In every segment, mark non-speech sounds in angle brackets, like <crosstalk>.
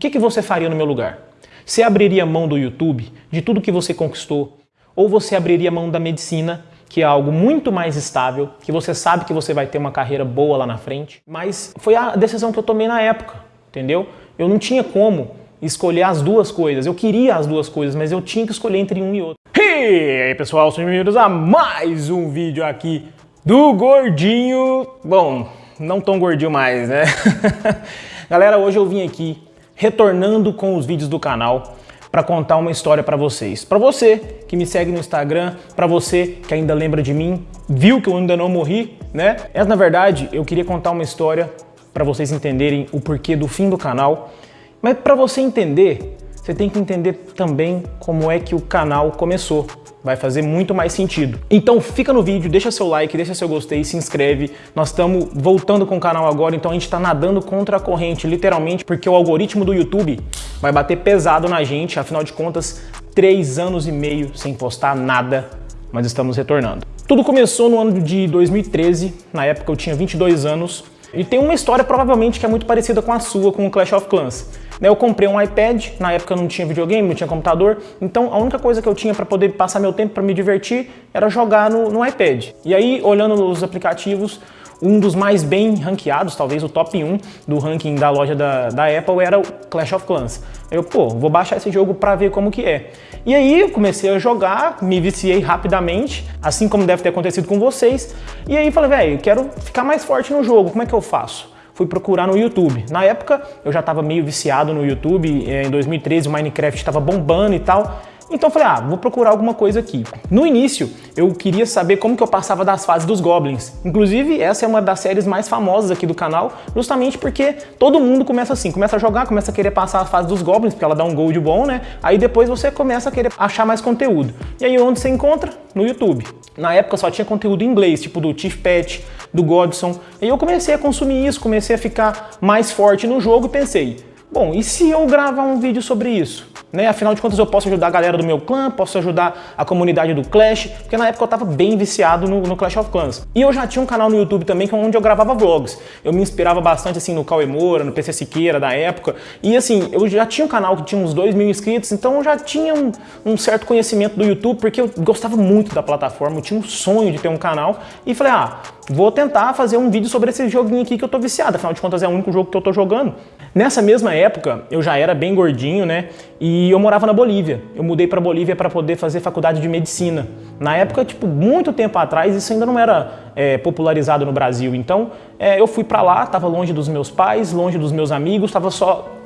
que, que você faria no meu lugar? Você abriria mão do YouTube, de tudo que você conquistou? Ou você abriria mão da medicina, que é algo muito mais estável, que você sabe que você vai ter uma carreira boa lá na frente? Mas foi a decisão que eu tomei na época, entendeu? Eu não tinha como escolher as duas coisas. Eu queria as duas coisas, mas eu tinha que escolher entre um e outro. E aí pessoal, sejam bem-vindos a mais um vídeo aqui do Gordinho. Bom, não tão gordinho mais, né? <laughs> Galera, hoje eu vim aqui retornando com os vídeos do canal para contar uma história para vocês. Para você que me segue no Instagram, para você que ainda lembra de mim, viu que eu ainda não morri, né? Essa, na verdade, eu queria contar uma história para vocês entenderem o porquê do fim do canal. Mas para você entender, você tem que entender também como é que o canal começou vai fazer muito mais sentido. Então fica no vídeo, deixa seu like, deixa seu gostei, se inscreve. Nós estamos voltando com o canal agora, então a gente está nadando contra a corrente, literalmente, porque o algoritmo do YouTube vai bater pesado na gente, afinal de contas, três anos e meio sem postar nada, mas estamos retornando. Tudo começou no ano de 2013, na época eu tinha 22 anos, e tem uma história provavelmente que é muito parecida com a sua, com o Clash of Clans. Né, eu comprei um iPad, na época não tinha videogame, não tinha computador, então a única coisa que eu tinha para poder passar meu tempo para me divertir era jogar no, no iPad. E aí, olhando os aplicativos, um dos mais bem ranqueados, talvez o top 1 do ranking da loja da, da Apple era o Clash of Clans. Eu, pô, vou baixar esse jogo para ver como que é. E aí eu comecei a jogar, me viciei rapidamente, assim como deve ter acontecido com vocês. E aí falei, velho, quero ficar mais forte no jogo, como é que eu faço? fui procurar no YouTube. Na época eu já estava meio viciado no YouTube, eh, em 2013 o Minecraft estava bombando e tal, então eu falei, ah, vou procurar alguma coisa aqui. No início, eu queria saber como que eu passava das fases dos Goblins. Inclusive, essa é uma das séries mais famosas aqui do canal, justamente porque todo mundo começa assim, começa a jogar, começa a querer passar a fase dos Goblins, porque ela dá um gold bom, né? Aí depois você começa a querer achar mais conteúdo. E aí onde você encontra? No YouTube. Na época só tinha conteúdo em inglês, tipo do Chief Pet, do Godson. E eu comecei a consumir isso, comecei a ficar mais forte no jogo e pensei, bom, e se eu gravar um vídeo sobre isso? Né? Afinal de contas eu posso ajudar a galera do meu clã, posso ajudar a comunidade do Clash, porque na época eu tava bem viciado no, no, Clash of Clans. E eu já tinha um canal no YouTube também é onde eu gravava vlogs. Eu me inspirava bastante assim no Cauê Moura, no PC Siqueira da época. E assim, eu já tinha um canal que tinha uns 2 mil inscritos, então eu já tinha um, um, certo conhecimento do YouTube, porque eu gostava muito da plataforma, eu tinha um sonho de ter um canal. E falei, ah, vou tentar fazer um vídeo sobre esse joguinho aqui que eu tô viciado, afinal de contas é o único jogo que eu tô jogando. Nessa mesma época, eu já era bem gordinho, né? E eu morava na Bolívia. Eu mudei para Bolívia para poder fazer faculdade de medicina. Na época, tipo, muito tempo atrás, isso ainda não era é, popularizado no Brasil. Então, é, eu fui para lá, estava longe dos meus pais, longe dos meus amigos, estava só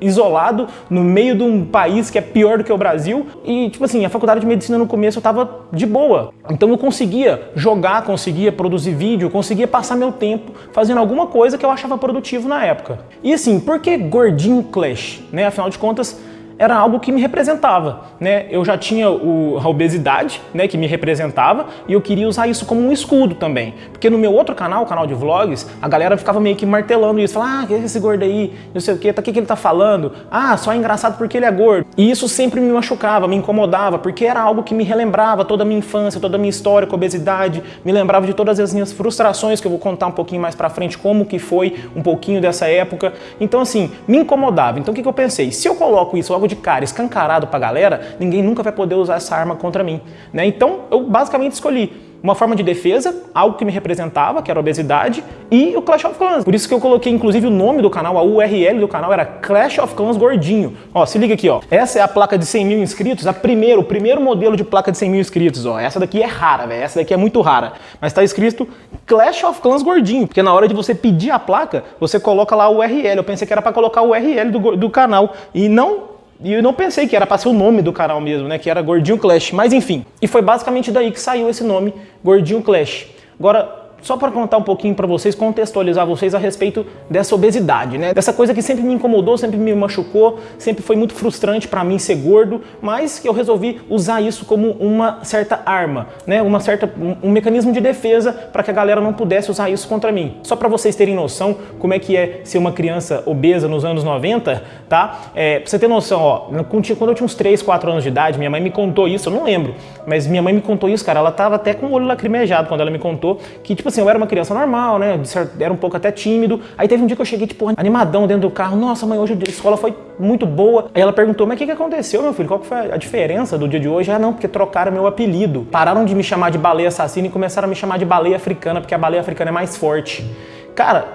isolado no meio de um país que é pior do que o Brasil e, tipo assim, a faculdade de medicina no começo eu tava de boa. Então eu conseguia jogar, conseguia produzir vídeo, conseguia passar meu tempo fazendo alguma coisa que eu achava produtivo na época. E assim, por que Gordinho Clash? Né? Afinal de contas, era algo que me representava, né? Eu já tinha o, a obesidade, né, que me representava, e eu queria usar isso como um escudo também. Porque no meu outro canal, o canal de vlogs, a galera ficava meio que martelando isso, falava, ah, que é esse gordo aí, não sei o que, tá, que, que ele tá falando? Ah, só é engraçado porque ele é gordo. E isso sempre me machucava, me incomodava, porque era algo que me relembrava toda a minha infância, toda a minha história com obesidade, me lembrava de todas as minhas frustrações, que eu vou contar um pouquinho mais pra frente, como que foi um pouquinho dessa época. Então assim, me incomodava. Então o que, que eu pensei? Se eu coloco isso logo de cara, escancarado pra galera, ninguém nunca vai poder usar essa arma contra mim. Né? Então eu basicamente escolhi uma forma de defesa, algo que me representava, que era obesidade, e o Clash of Clans. Por isso que eu coloquei, inclusive, o nome do canal, a URL do canal era Clash of Clans Gordinho. Ó, se liga aqui, ó. Essa é a placa de 100 mil inscritos, a primeiro, o primeiro modelo de placa de 100 mil inscritos, ó. Essa daqui é rara, velho. Essa daqui é muito rara. Mas tá escrito Clash of Clans Gordinho, porque na hora de você pedir a placa, você coloca lá a URL. Eu pensei que era para colocar o URL do, do canal, e não e eu não pensei que era para ser o nome do canal mesmo, né? Que era Gordinho Clash. Mas enfim. E foi basicamente daí que saiu esse nome, Gordinho Clash. Agora, só para contar um pouquinho para vocês, contextualizar vocês a respeito dessa obesidade, né? Dessa coisa que sempre me incomodou, sempre me machucou, sempre foi muito frustrante para mim ser gordo, mas que eu resolvi usar isso como uma certa arma, né? Uma certa, um, mecanismo de defesa para que a galera não pudesse usar isso contra mim. Só para vocês terem noção como é que é ser uma criança obesa nos anos 90, tá? É, pra você ter noção, ó, quando eu tinha uns 3, 4 anos de idade, minha mãe me contou isso, eu não lembro, mas minha mãe me contou isso, cara, ela tava até com o olho lacrimejado quando ela me contou que, tipo assim, eu era uma criança normal, né? Era um pouco até tímido. Aí teve um dia que eu cheguei, tipo, animadão dentro do carro. Nossa, mãe, hoje a escola foi muito boa. Aí ela perguntou, mas o que, que aconteceu, meu filho? Qual que foi a diferença do dia de hoje? Ah, não, porque trocaram meu apelido. Pararam de me chamar de baleia assassina e começaram a me chamar de baleia africana, porque a baleia africana é mais forte. Cara,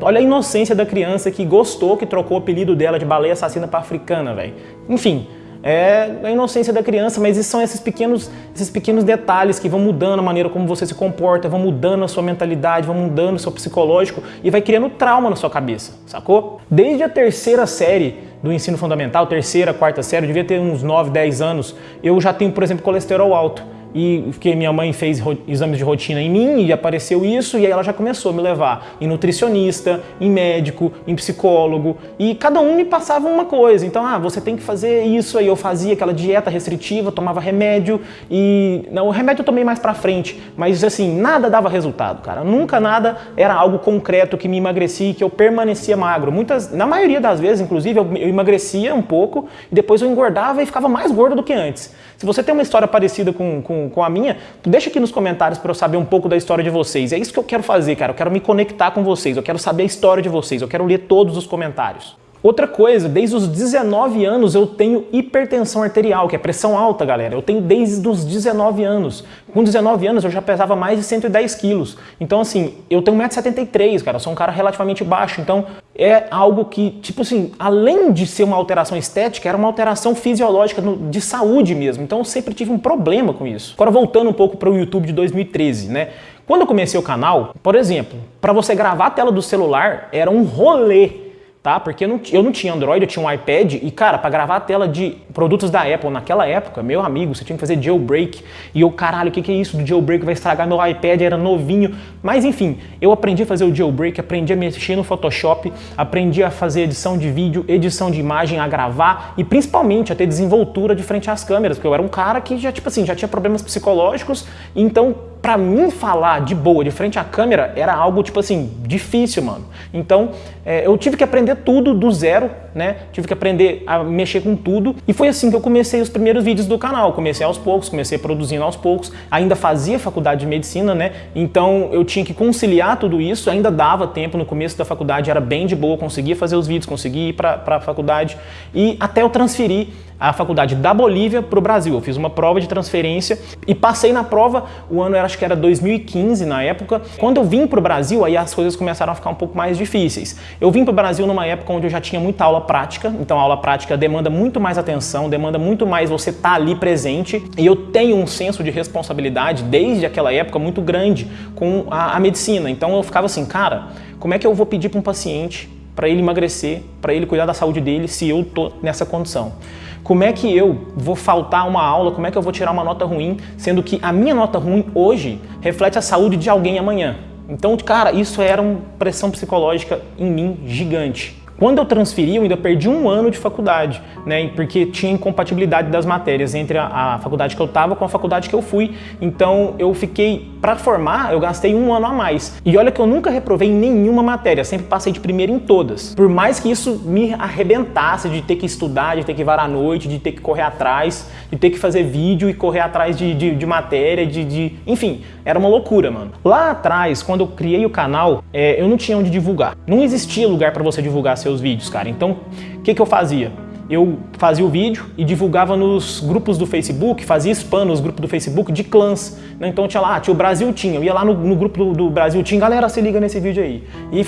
olha a inocência da criança que gostou, que trocou o apelido dela de baleia assassina para africana, velho. Enfim, é a inocência da criança, mas são esses pequenos, esses pequenos detalhes que vão mudando a maneira como você se comporta, vão mudando a sua mentalidade, vão mudando o seu psicológico e vai criando trauma na sua cabeça, sacou? Desde a terceira série do ensino fundamental, terceira, quarta série, eu devia ter uns 9, 10 anos, eu já tenho, por exemplo, colesterol alto e porque minha mãe fez exames de rotina em mim e apareceu isso e aí ela já começou a me levar em nutricionista, em médico, em psicólogo e cada um me passava uma coisa. Então, ah, você tem que fazer isso aí. Eu fazia aquela dieta restritiva, tomava remédio e não, o remédio eu tomei mais para frente, mas assim, nada dava resultado, cara. Nunca nada era algo concreto que me emagrecia, que eu permanecia magro. Muitas, na maioria das vezes, inclusive, eu, eu emagrecia um pouco e depois eu engordava e ficava mais gordo do que antes. Se você tem uma história parecida com, com, com a minha, deixa aqui nos comentários para eu saber um pouco da história de vocês. É isso que eu quero fazer, cara. Eu quero me conectar com vocês, eu quero saber a história de vocês, eu quero ler todos os comentários. Outra coisa, desde os 19 anos eu tenho hipertensão arterial, que é pressão alta, galera. Eu tenho desde os 19 anos. Com 19 anos eu já pesava mais de 110 quilos. Então, assim, eu tenho 1,73m, cara. Eu sou um cara relativamente baixo. Então, é algo que, tipo assim, além de ser uma alteração estética, era uma alteração fisiológica de saúde mesmo. Então, eu sempre tive um problema com isso. Agora, voltando um pouco para o YouTube de 2013, né? Quando eu comecei o canal, por exemplo, para você gravar a tela do celular era um rolê tá? Porque eu não, eu não tinha Android, eu tinha um iPad e, cara, para gravar a tela de produtos da Apple naquela época, meu amigo, você tinha que fazer jailbreak e eu, caralho, o que, que é isso do jailbreak? Vai estragar meu iPad, era novinho. Mas, enfim, eu aprendi a fazer o jailbreak, aprendi a mexer no Photoshop, aprendi a fazer edição de vídeo, edição de imagem, a gravar e, principalmente, a ter desenvoltura de frente às câmeras, porque eu era um cara que já, tipo assim, já tinha problemas psicológicos, então para mim falar de boa, de frente à câmera, era algo, tipo assim, difícil, mano. Então, é, eu tive que aprender tudo do zero, né? Tive que aprender a mexer com tudo. E foi assim que eu comecei os primeiros vídeos do canal. Comecei aos poucos, comecei produzindo aos poucos. Ainda fazia faculdade de medicina, né? Então, eu tinha que conciliar tudo isso. Ainda dava tempo no começo da faculdade, era bem de boa, conseguia fazer os vídeos, conseguia ir para a faculdade. E até eu transferir a faculdade da Bolívia para o Brasil. Eu fiz uma prova de transferência e passei na prova, o ano era, acho que era 2015 na época. Quando eu vim para o Brasil, aí as coisas começaram a ficar um pouco mais difíceis. Eu vim para o Brasil numa época onde eu já tinha muita aula prática, então a aula prática demanda muito mais atenção, demanda muito mais você estar tá ali presente e eu tenho um senso de responsabilidade desde aquela época muito grande com a, a medicina. Então eu ficava assim, cara, como é que eu vou pedir para um paciente para ele emagrecer, para ele cuidar da saúde dele se eu tô nessa condição? Como é que eu vou faltar uma aula, como é que eu vou tirar uma nota ruim, sendo que a minha nota ruim hoje reflete a saúde de alguém amanhã. Então, cara, isso era uma pressão psicológica em mim gigante. Quando eu transferi, eu ainda perdi um ano de faculdade, né? Porque tinha incompatibilidade das matérias entre a, a faculdade que eu estava com a faculdade que eu fui. Então eu fiquei, para formar, eu gastei um ano a mais. E olha que eu nunca reprovei em nenhuma matéria, sempre passei de primeiro em todas. Por mais que isso me arrebentasse de ter que estudar, de ter que varar à noite, de ter que correr atrás, de ter que fazer vídeo e correr atrás de, de, de matéria, de, de, Enfim, era uma loucura, mano. Lá atrás, quando eu criei o canal, é, eu não tinha onde divulgar. Não existia lugar para você divulgar seu seus vídeos, cara. Então, o que, que eu fazia? Eu fazia o vídeo e divulgava nos grupos do Facebook, fazia spam nos grupos do Facebook de clãs. Né? Então tinha lá, tinha o Brasil Tinha, eu ia lá no, no grupo do, do, Brasil Tinha, galera, se liga nesse vídeo aí. E,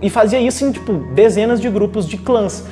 e fazia isso em tipo, dezenas de grupos de clãs,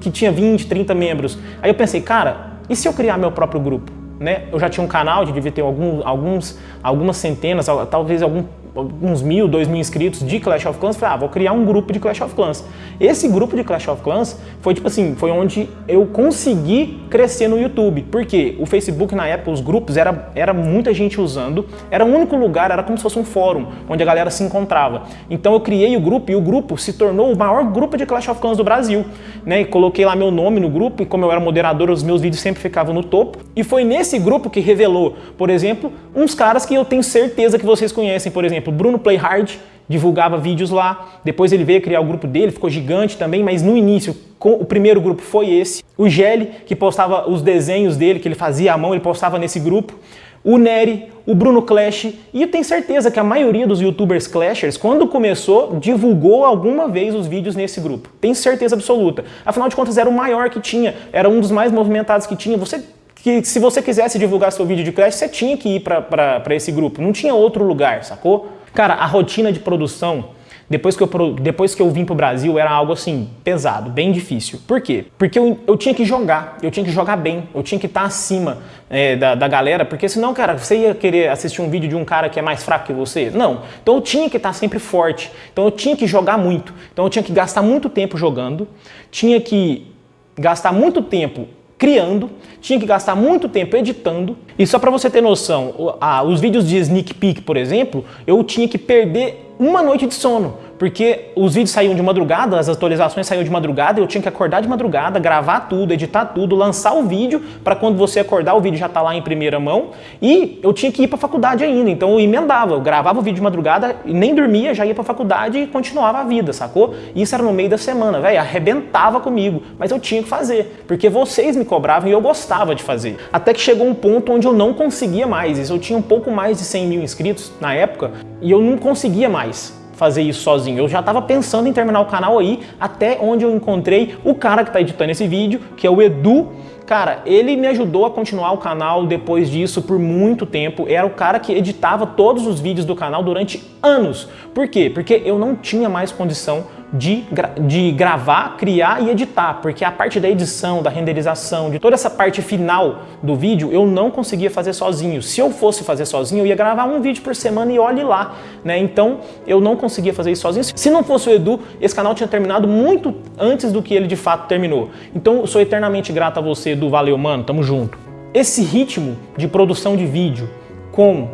que tinha 20, 30 membros. Aí eu pensei, cara, e se eu criar meu próprio grupo? Né? Eu já tinha um canal, devia ter alguns, alguns, algumas centenas, talvez algum uns mil, dois mil inscritos de Clash of Clans, falei, ah, vou criar um grupo de Clash of Clans. Esse grupo de Clash of Clans foi tipo assim, foi onde eu consegui crescer no YouTube. Porque o Facebook na época, os grupos, era, era muita gente usando, era o único lugar, era como se fosse um fórum, onde a galera se encontrava. Então eu criei o grupo e o grupo se tornou o maior grupo de Clash of Clans do Brasil. Né? E coloquei lá meu nome no grupo e como eu era moderador, os meus vídeos sempre ficavam no topo. E foi nesse grupo que revelou, por exemplo, uns caras que eu tenho certeza que vocês conhecem, por exemplo, exemplo, Bruno Playhard divulgava vídeos lá, depois ele veio criar o grupo dele, ficou gigante também, mas no início o primeiro grupo foi esse. O Gelli, que postava os desenhos dele, que ele fazia à mão, ele postava nesse grupo. o Nery, o Bruno Clash, e eu tenho certeza que a maioria dos youtubers clashers, quando começou, divulgou alguma vez os vídeos nesse grupo. Tenho certeza absoluta. Afinal de contas, era o maior que tinha, era um dos mais movimentados que tinha. Você que se você quisesse divulgar seu vídeo de Clash, você tinha que ir para esse grupo, não tinha outro lugar, sacou? Cara, a rotina de produção depois que eu, depois que eu vim pro Brasil, era algo assim, pesado, bem difícil. Por quê? Porque eu, eu tinha que jogar, eu tinha que jogar bem, eu tinha que estar acima é, da, da galera, porque senão, cara, você ia querer assistir um vídeo de um cara que é mais fraco que você? Não. Então eu tinha que estar sempre forte, então eu tinha que jogar muito, então eu tinha que gastar muito tempo jogando, tinha que gastar muito tempo criando, tinha que gastar muito tempo editando. E só para você ter noção, os vídeos de sneak peek, por exemplo, eu tinha que perder uma noite de sono porque os vídeos saíam de madrugada, as atualizações saíam de madrugada, eu tinha que acordar de madrugada, gravar tudo, editar tudo, lançar o vídeo, para quando você acordar o vídeo já tá lá em primeira mão, e eu tinha que ir para faculdade ainda, então eu emendava, eu gravava o vídeo de madrugada, nem dormia, já ia para faculdade e continuava a vida, sacou? Isso era no meio da semana, velho, arrebentava comigo, mas eu tinha que fazer, porque vocês me cobravam e eu gostava de fazer. Até que chegou um ponto onde eu não conseguia mais, eu tinha um pouco mais de 100 mil inscritos na época, e eu não conseguia mais fazer isso sozinho. Eu já estava pensando em terminar o canal aí, até onde eu encontrei o cara que está editando esse vídeo, que é o Edu. Cara, ele me ajudou a continuar o canal depois disso por muito tempo. Era o cara que editava todos os vídeos do canal durante anos. Por quê? Porque eu não tinha mais condição de, gra de gravar, criar e editar, porque a parte da edição, da renderização, de toda essa parte final do vídeo, eu não conseguia fazer sozinho. Se eu fosse fazer sozinho, eu ia gravar um vídeo por semana e olhe lá, né? Então, eu não conseguia fazer isso sozinho. Se não fosse o Edu, esse canal tinha terminado muito antes do que ele de fato terminou. Então, eu sou eternamente grato a você, Edu. Valeu, mano. Tamo junto. Esse ritmo de produção de vídeo com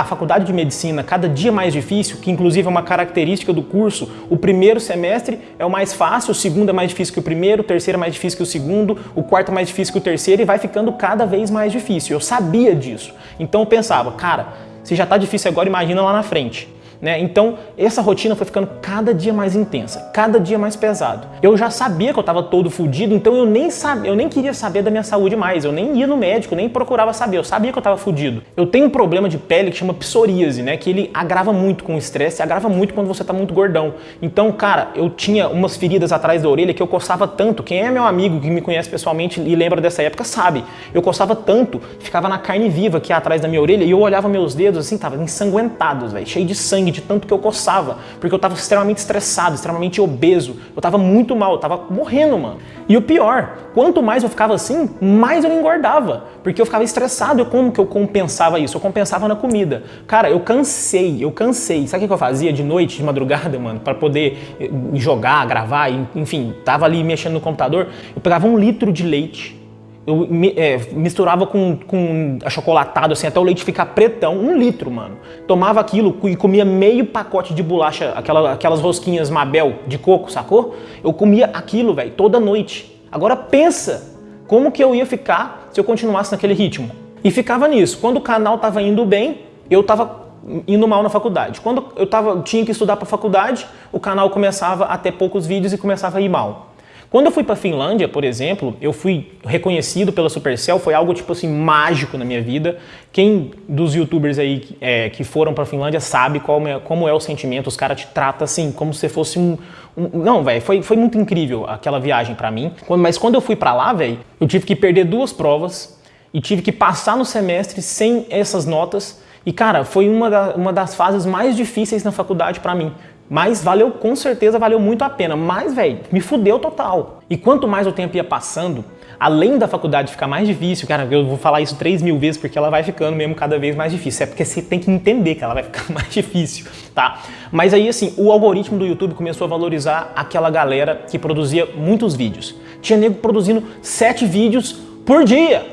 a faculdade de medicina cada dia mais difícil, que inclusive é uma característica do curso, o primeiro semestre é o mais fácil, o segundo é mais difícil que o primeiro, o terceiro é mais difícil que o segundo, o quarto é mais difícil que o terceiro e vai ficando cada vez mais difícil. Eu sabia disso. Então eu pensava, cara, se já está difícil agora, imagina lá na frente. Né? Então, essa rotina foi ficando cada dia mais intensa, cada dia mais pesado. Eu já sabia que eu estava todo fudido, então eu nem, sabia, eu nem queria saber da minha saúde mais, eu nem ia no médico, nem procurava saber, eu sabia que eu estava fudido. Eu tenho um problema de pele que chama psoríase, né? que ele agrava muito com o estresse, agrava muito quando você está muito gordão. Então, cara, eu tinha umas feridas atrás da orelha que eu coçava tanto, quem é meu amigo que me conhece pessoalmente e lembra dessa época sabe, eu coçava tanto, ficava na carne viva aqui atrás da minha orelha e eu olhava meus dedos assim, tava ensanguentados, velho, cheio de sangue, de tanto que eu coçava, porque eu estava extremamente estressado, extremamente obeso, eu estava muito mal, eu estava morrendo, mano. E o pior, quanto mais eu ficava assim, mais eu engordava, porque eu ficava estressado. E como que eu compensava isso? Eu compensava na comida. Cara, eu cansei, eu cansei. Sabe o que eu fazia de noite, de madrugada, mano, para poder eh, jogar, gravar, enfim, tava ali mexendo no computador, eu pegava um litro de leite, eu é, misturava com, com achocolatado, assim, até o leite ficar pretão, um litro, mano. Tomava aquilo e comia meio pacote de bolacha, aquela, aquelas rosquinhas Mabel de coco, sacou? Eu comia aquilo, velho, toda noite. Agora pensa como que eu ia ficar se eu continuasse naquele ritmo. E ficava nisso. Quando o canal tava indo bem, eu tava indo mal na faculdade. Quando eu tava, tinha que estudar para faculdade, o canal começava a ter poucos vídeos e começava a ir mal. Quando eu fui para Finlândia, por exemplo, eu fui reconhecido pela Supercell, foi algo tipo assim mágico na minha vida. Quem dos youtubers aí é, que foram para Finlândia sabe como é, como é o sentimento, os caras te tratam assim, como se fosse um... um não, velho, foi, foi muito incrível aquela viagem para mim. Mas quando eu fui para lá, velho, eu tive que perder duas provas e tive que passar no semestre sem essas notas. E cara, foi uma, da, uma das fases mais difíceis na faculdade para mim, mas valeu, com certeza valeu muito a pena. Mas, velho, me fudeu total. E quanto mais o tempo ia passando, além da faculdade ficar mais difícil, cara, eu vou falar isso 3 mil vezes porque ela vai ficando mesmo cada vez mais difícil. É porque você tem que entender que ela vai <laughs> ficar mais difícil, tá? Mas aí, assim, o algoritmo do YouTube começou a valorizar aquela galera que produzia muitos vídeos. Tinha nego produzindo 7 vídeos por dia.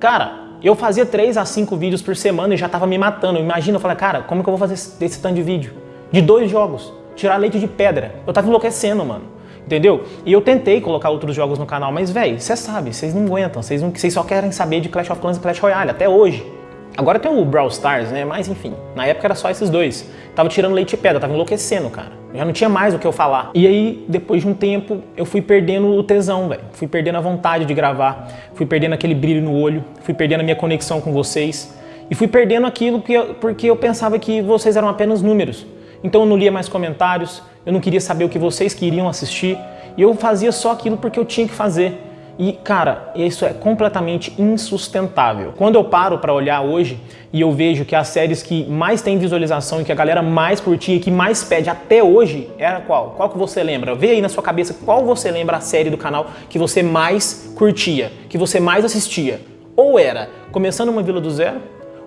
Cara, eu fazia 3 a 5 vídeos por semana e já tava me matando. Imagina, eu falei, cara, como que eu vou fazer esse, esse tanto de vídeo? De dois jogos. Tirar leite de pedra. Eu tava enlouquecendo, mano. Entendeu? E eu tentei colocar outros jogos no canal, mas, velho, você sabe, vocês não aguentam. Vocês só querem saber de Clash of Clans e Clash Royale, até hoje. Agora tem o Brawl Stars, né? Mas enfim, na época era só esses dois. Tava tirando leite de pedra, tava enlouquecendo, cara. Já não tinha mais o que eu falar. E aí, depois de um tempo, eu fui perdendo o tesão, velho. Fui perdendo a vontade de gravar. Fui perdendo aquele brilho no olho. Fui perdendo a minha conexão com vocês. E fui perdendo aquilo porque eu pensava que vocês eram apenas números. Então eu não lia mais comentários, eu não queria saber o que vocês queriam assistir, e eu fazia só aquilo porque eu tinha que fazer. E, cara, isso é completamente insustentável. Quando eu paro para olhar hoje e eu vejo que as séries que mais tem visualização e que a galera mais curtia e que mais pede até hoje, era qual? Qual que você lembra? Vê aí na sua cabeça qual você lembra a série do canal que você mais curtia, que você mais assistia. Ou era Começando uma Vila do Zero,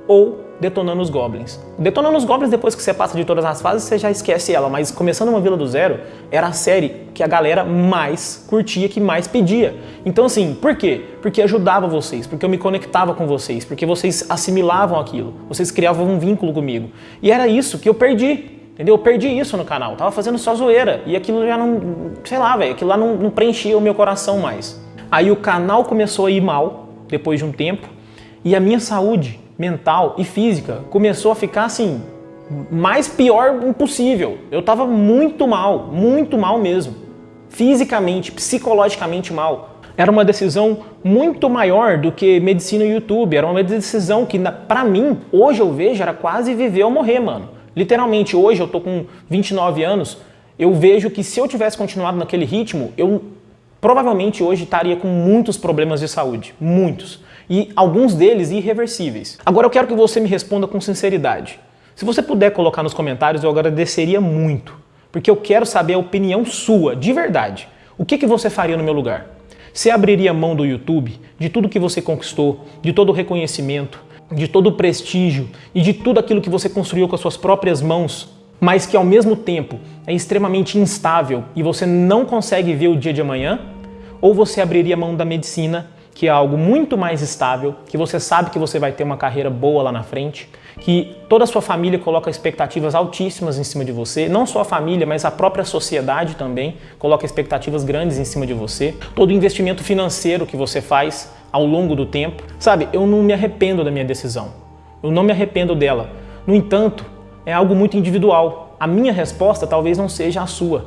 ou Detonando os Goblins. Detonando os Goblins, depois que você passa de todas as fases, você já esquece ela, mas Começando uma Vila do Zero era a série que a galera mais curtia, que mais pedia. Então assim, por quê? Porque ajudava vocês, porque eu me conectava com vocês, porque vocês assimilavam aquilo, vocês criavam um vínculo comigo. E era isso que eu perdi. Entendeu? Eu perdi isso no canal, tava fazendo só zoeira e aquilo já não, sei lá, velho, aquilo lá não, não preenchia o meu coração mais. Aí o canal começou a ir mal, depois de um tempo, e a minha saúde mental e física começou a ficar assim, mais pior impossível. Eu tava muito mal, muito mal mesmo. Fisicamente, psicologicamente mal. Era uma decisão muito maior do que medicina e YouTube. Era uma decisão que, para mim, hoje eu vejo, era quase viver ou morrer, mano. Literalmente, hoje eu tô com 29 anos, eu vejo que se eu tivesse continuado naquele ritmo, eu provavelmente hoje estaria com muitos problemas de saúde. Muitos e alguns deles irreversíveis. Agora eu quero que você me responda com sinceridade. Se você puder colocar nos comentários, eu agradeceria muito, porque eu quero saber a opinião sua, de verdade. O que, que você faria no meu lugar? Você abriria mão do YouTube, de tudo que você conquistou, de todo o reconhecimento, de todo o prestígio e de tudo aquilo que você construiu com as suas próprias mãos, mas que ao mesmo tempo é extremamente instável e você não consegue ver o dia de amanhã? Ou você abriria mão da medicina que é algo muito mais estável, que você sabe que você vai ter uma carreira boa lá na frente, que toda a sua família coloca expectativas altíssimas em cima de você, não só a família, mas a própria sociedade também coloca expectativas grandes em cima de você, todo investimento financeiro que você faz ao longo do tempo. Sabe, eu não me arrependo da minha decisão, eu não me arrependo dela. No entanto, é algo muito individual. A minha resposta talvez não seja a sua,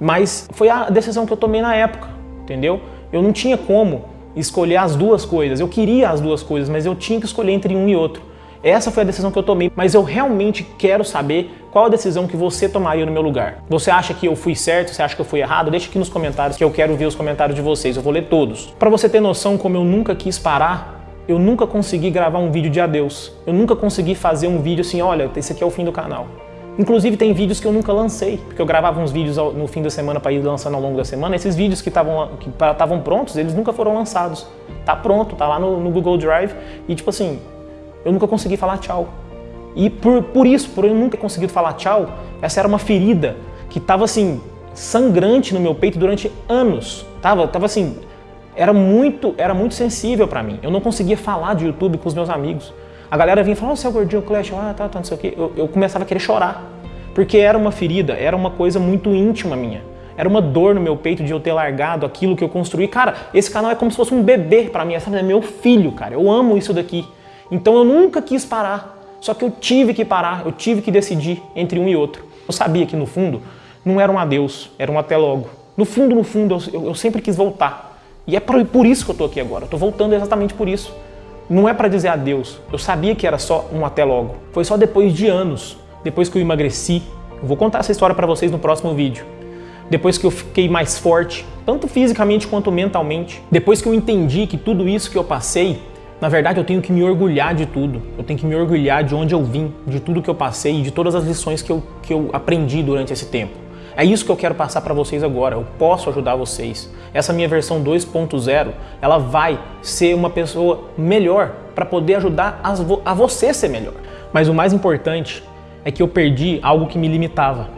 mas foi a decisão que eu tomei na época, entendeu? Eu não tinha como escolher as duas coisas. Eu queria as duas coisas, mas eu tinha que escolher entre um e outro. Essa foi a decisão que eu tomei, mas eu realmente quero saber qual a decisão que você tomaria no meu lugar. Você acha que eu fui certo? Você acha que eu fui errado? Deixa aqui nos comentários que eu quero ver os comentários de vocês. Eu vou ler todos. Para você ter noção como eu nunca quis parar, eu nunca consegui gravar um vídeo de adeus. Eu nunca consegui fazer um vídeo assim, olha, esse aqui é o fim do canal. Inclusive tem vídeos que eu nunca lancei, porque eu gravava uns vídeos no fim da semana para ir lançando ao longo da semana. Esses vídeos que estavam prontos, eles nunca foram lançados. Tá pronto, tá lá no, no, Google Drive e tipo assim, eu nunca consegui falar tchau. E por, por isso, por eu nunca ter conseguido falar tchau, essa era uma ferida que tava assim, sangrante no meu peito durante anos. Tava, tava assim, era muito, era muito sensível para mim. Eu não conseguia falar de YouTube com os meus amigos. A galera vinha e falava, oh, você é o gordinho Clash, ah, tá, tá, não sei o quê. Eu, eu começava a querer chorar, porque era uma ferida, era uma coisa muito íntima minha. Era uma dor no meu peito de eu ter largado aquilo que eu construí. Cara, esse canal é como se fosse um bebê para mim, sabe? É meu filho, cara. Eu amo isso daqui. Então eu nunca quis parar. Só que eu tive que parar, eu tive que decidir entre um e outro. Eu sabia que no fundo não era um adeus, era um até logo. No fundo, no fundo, eu, eu sempre quis voltar. E é por, por isso que eu tô aqui agora. Eu tô voltando exatamente por isso. Não é para dizer adeus, eu sabia que era só um até logo. Foi só depois de anos, depois que eu emagreci, eu vou contar essa história para vocês no próximo vídeo. Depois que eu fiquei mais forte, tanto fisicamente quanto mentalmente. Depois que eu entendi que tudo isso que eu passei, na verdade eu tenho que me orgulhar de tudo. Eu tenho que me orgulhar de onde eu vim, de tudo que eu passei e de todas as lições que eu, que eu aprendi durante esse tempo. É isso que eu quero passar para vocês agora, eu posso ajudar vocês. Essa minha versão 2.0, ela vai ser uma pessoa melhor para poder ajudar a você ser melhor. Mas o mais importante é que eu perdi algo que me limitava,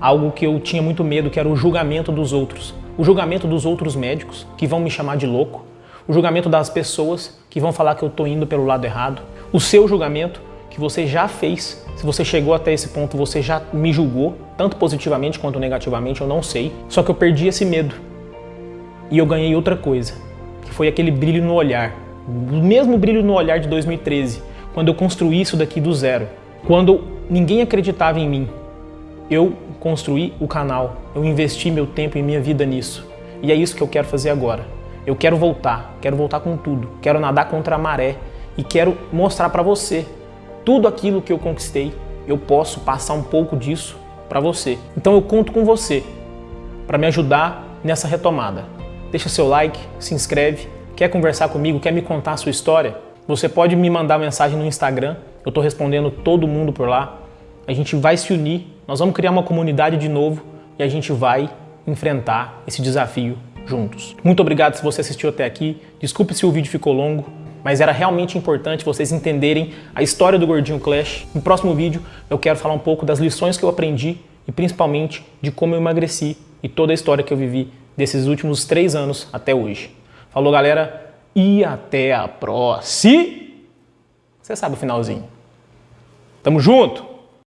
algo que eu tinha muito medo, que era o julgamento dos outros. O julgamento dos outros médicos, que vão me chamar de louco, o julgamento das pessoas, que vão falar que eu estou indo pelo lado errado, o seu julgamento, que você já fez. Se você chegou até esse ponto, você já me julgou, tanto positivamente quanto negativamente, eu não sei. Só que eu perdi esse medo. E eu ganhei outra coisa, que foi aquele brilho no olhar. O mesmo brilho no olhar de 2013, quando eu construí isso daqui do zero. Quando ninguém acreditava em mim, eu construí o canal, eu investi meu tempo e minha vida nisso. E é isso que eu quero fazer agora. Eu quero voltar, quero voltar com tudo, quero nadar contra a maré e quero mostrar para você tudo aquilo que eu conquistei. Eu posso passar um pouco disso para você. Então eu conto com você para me ajudar nessa retomada. Deixa seu like, se inscreve, quer conversar comigo, quer me contar a sua história? Você pode me mandar mensagem no Instagram, eu estou respondendo todo mundo por lá. A gente vai se unir, nós vamos criar uma comunidade de novo e a gente vai enfrentar esse desafio juntos. Muito obrigado se você assistiu até aqui. Desculpe se o vídeo ficou longo, mas era realmente importante vocês entenderem a história do Gordinho Clash. No próximo vídeo eu quero falar um pouco das lições que eu aprendi e principalmente de como eu emagreci e toda a história que eu vivi desses últimos três anos até hoje. Falou, galera, e até a próxima! Você sabe o finalzinho. Tamo junto!